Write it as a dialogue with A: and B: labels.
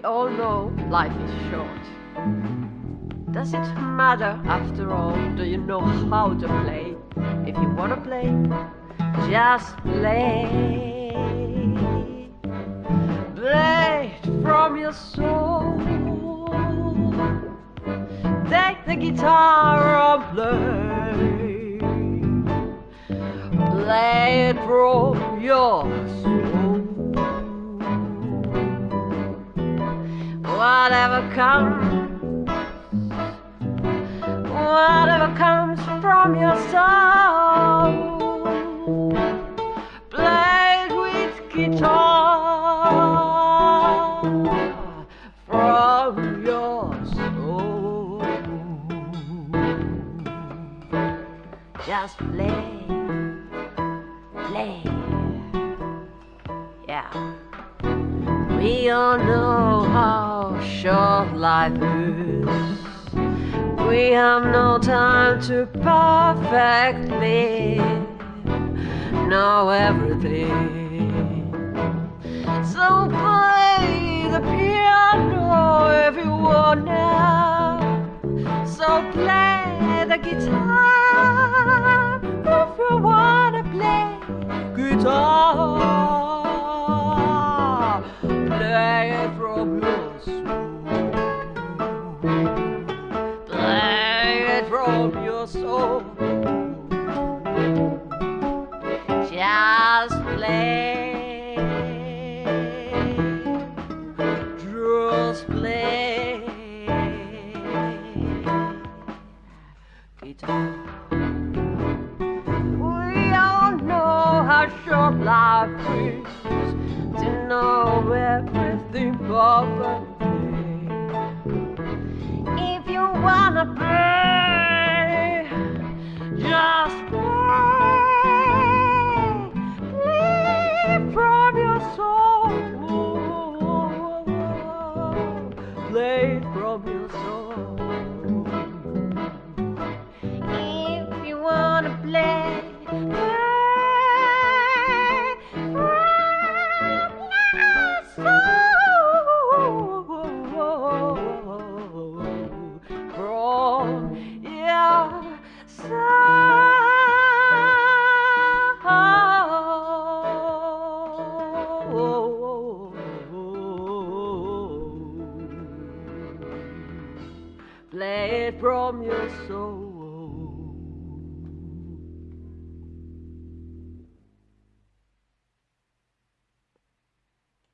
A: we all know life is short. Does it matter after all? Do you know how to play? If you wanna play, just play. Play from your soul. Take the guitar and play. Play it from your Whatever comes, whatever comes from your soul, play it with guitar from your soul. Just play, play, yeah. We all know how short life is. We have no time to perfectly know everything. So play the piano if you wanna. So play the guitar if you wanna play guitar. Soul. Just play. Just play. Guitar. We all know how short life is to know everything perfectly. Play it from your soul.